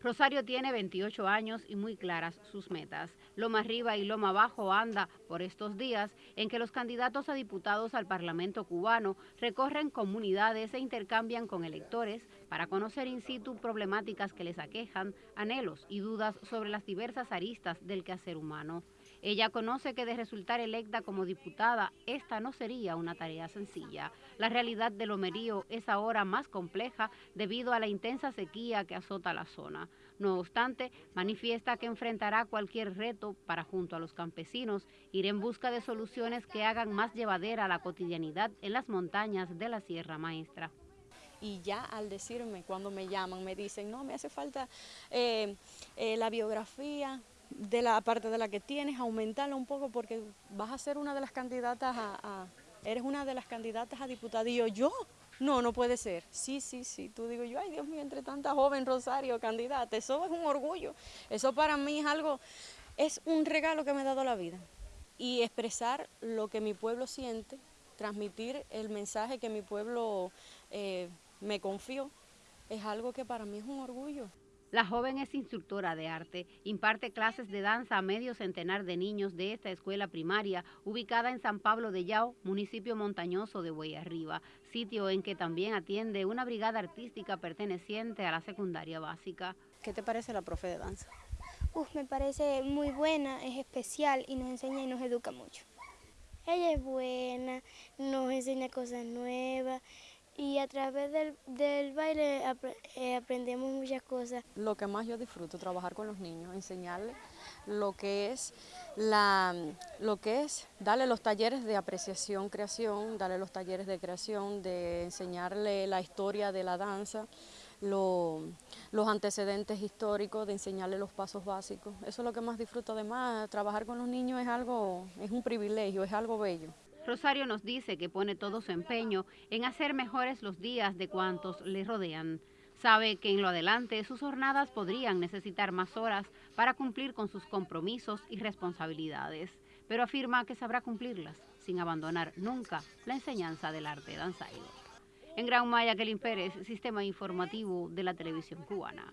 Rosario tiene 28 años y muy claras sus metas. Loma arriba y Loma abajo anda por estos días en que los candidatos a diputados al Parlamento cubano recorren comunidades e intercambian con electores para conocer in situ problemáticas que les aquejan, anhelos y dudas sobre las diversas aristas del quehacer humano. Ella conoce que de resultar electa como diputada, esta no sería una tarea sencilla. La realidad del Lomerío es ahora más compleja debido a la intensa sequía que azota la zona. No obstante, manifiesta que enfrentará cualquier reto para, junto a los campesinos, ir en busca de soluciones que hagan más llevadera la cotidianidad en las montañas de la Sierra Maestra y ya al decirme, cuando me llaman, me dicen, no, me hace falta eh, eh, la biografía, de la parte de la que tienes, aumentarla un poco porque vas a ser una de las candidatas a, eres una de las candidatas a yo, ¿yo? No, no puede ser. Sí, sí, sí. Tú digo yo, ay Dios mío, entre tanta joven Rosario candidata, eso es un orgullo. Eso para mí es algo, es un regalo que me ha dado la vida. Y expresar lo que mi pueblo siente, transmitir el mensaje que mi pueblo eh, me confió, es algo que para mí es un orgullo. La joven es instructora de arte, imparte clases de danza a medio centenar de niños de esta escuela primaria ubicada en San Pablo de Yao, municipio montañoso de Arriba, sitio en que también atiende una brigada artística perteneciente a la secundaria básica. ¿Qué te parece la profe de danza? Uf, me parece muy buena, es especial y nos enseña y nos educa mucho. Ella es buena, nos enseña cosas nuevas y a través del, baile eh, aprendemos muchas cosas. Lo que más yo disfruto, trabajar con los niños, enseñarles lo que es, la, lo que es darle los talleres de apreciación, creación, darle los talleres de creación, de enseñarle la historia de la danza, los antecedentes históricos, de enseñarle los pasos básicos. Eso es lo que más disfruto. Además, trabajar con los niños es algo, es un privilegio, es algo bello. Rosario nos dice que pone todo su empeño en hacer mejores los días de cuantos le rodean. Sabe que en lo adelante sus jornadas podrían necesitar más horas para cumplir con sus compromisos y responsabilidades, pero afirma que sabrá cumplirlas sin abandonar nunca la enseñanza del arte danzairo. En Gran Maya, Kelly Pérez, Sistema Informativo de la Televisión Cubana.